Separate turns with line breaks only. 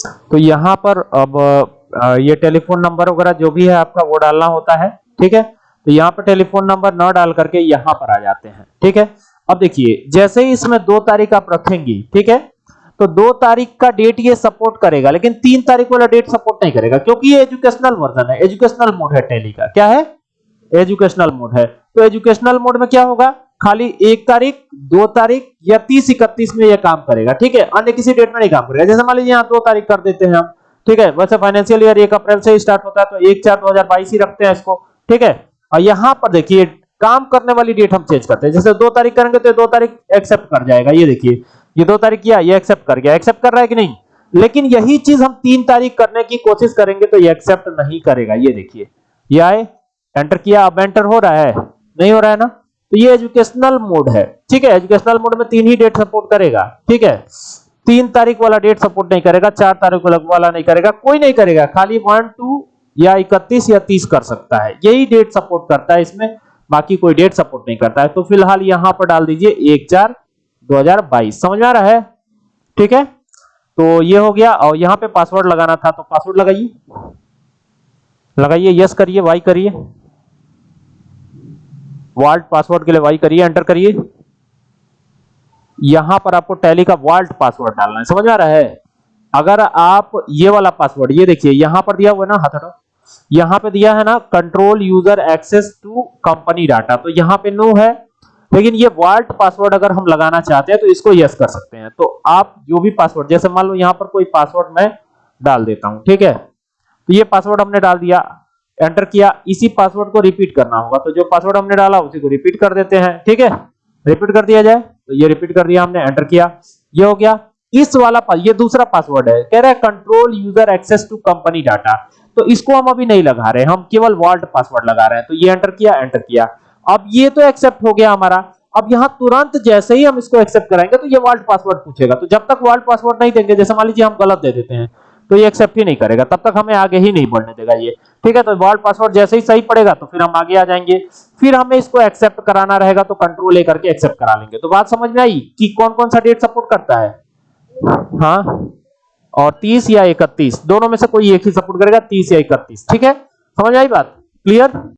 तो यहाँ पर अब ये टेलीफोन नंबर वगैरह जो भी है आपका वो डालना होता है, ठीक है? तो यहाँ पर टेलीफोन नंबर न डाल करके यहाँ पर आ जाते हैं, ठीक है? अब देखिए, जैसे ही इसमें दो तारीख आप रखेंगी, ठीक है? तो दो तारीख का डेट ये सपोर्ट करेगा, लेकिन तीन तारीख वाला डेट सपोर्ट नहीं करेगा, क्योंकि ये एजुकेशनल वर्जन है एजुकेशनल मोड है टेली का। क्या है? एजुकेशनल मोड है। तो एजुकेशनल मोड में क्या होगा? खाली एक तारीख, दो तारीख या तीस इकतीस में यह काम करेगा, ठीक है? अन्य किसी डेट में नहीं काम करेगा। जैसे मान लीजिए यहाँ दो तारीख कर देते हैं हम, ठीक है? वैसे फाइनेंशियल ईयर एक अप्रैल से स्टार्ट होता है तो एक चार दो हज़ार बाईस ही रखते हैं इसको, ठीक है? और यहाँ पर देखिए, काम करने वाली डेट हम चेंज करते हैं। जैसे दो तारीख करेंगे तो दो तारीख एक्सेप्ट कर जाएगा, ये देखिए। ये दो तारीख किया, ये एक्सेप्ट कर गया। एक्सेप्ट कर रहा है कि नहीं? लेकिन यही चीज़ हम तीन तारीख करने की कोशिश करेंगे तो ये एक्सेप्ट नहीं करेगा, ये देखिए। ये आए एंटर किया, अब एंटर हो रहा है। नहीं हो रहा है ना? तो ये एजुकेशनल मोड है। ठीक है? एजुकेशनल मोड में तीन ही डेट सपोर्ट करेगा। ठीक है? तीन तारीख वाला डेट सपोर्ट नहीं करेगा, चार तारीख वाला नहीं करेगा, कोई नहीं करेगा। खाली वन टू या इकतीस या तीस कर सकता है। यही डेट सपोर्ट करता है इसमें, बाकी कोई डेट सपोर्ट नहीं करता है। तो फ़िलहाल यहाँ पर डाल दीजिए एक चार 2022 समझ आ रहा है? ठीक है? तो ये हो गया। और यहाँ पे पासवर्ड लगाना था तो पासवर्ड लगाइए। लगाइए यस करिए वाई करिए। वाल्ट पासवर्ड के लिए वाई करिए एंटर करिए। यहाँ पर आपको टैली का वाल्ट पासवर्ड डालना है। समझ आ रहा है? अगर आप ये वाला पासवर्ड, ये देखिए, यहाँ पर दिया हुआ है ना, हाथ यहाँ पे दिया है ना control user access to company data तो यहाँ पे नो है। लेकिन ये वाल्ट पासवर्ड अगर हम लगाना चाहते हैं तो इसको यस कर सकते हैं। तो आप जो भी पासवर्ड जैसे मान लो यहाँ पर कोई पासवर्ड मैं डाल देता हूँ, ठीक है? तो ये पासवर्ड हमने डाल दिया। एंटर किया, इसी पासवर्ड को रिपीट करना होगा। तो जो पासवर्ड हमने डाला, उसी को रिपीट कर देते हैं। ठीक है? रिपीट कर दिया जाए? तो ये रिपीट कर दिया हमने एंटर किया। ये हो गया। इस वाला ये दूसरा पासवर्ड है। कह रहा है control user access to company data तो इसको हम अभी नहीं लगा रहे हम केवल वाल्ट पासवर्ड लगा रहे हैं। तो ये एंटर किया एंटर किया। अब ये तो एक्सेप्ट हो गया हमारा। अब यहाँ तुरंत जैसे ही हम इसको एक्सेप्ट कराएँगे तो ये वर्ल्ड पासवर्ड पूछेगा। तो जब तक वर्ल्ड पासवर्ड नहीं देंगे, जैसे मान लीजिए हम गलत दे देते हैं। तो ये एक्सेप्ट ही नहीं करेगा। तब तक हमें आगे ही नहीं बढ़ने देगा ये। ठीक है तो वर्ल्ड पासवर्ड जैसे ही सही पड़ेगा तो फिर हम आगे आ जाएँगे। फिर हमें इसको एक्सेप्ट कराना रहेगा तो कंट्रोल लेकर के एक्सेप्ट करा लेंगे। तो बात समझ में आई कि कौन कौन सा डेट सपोर्ट करता है? हाँ? और 30 या 31 दोनों में से कोई एक ही सपोर्ट करेगा 30 या 31 ठीक है? समझ आई बात? क्लियर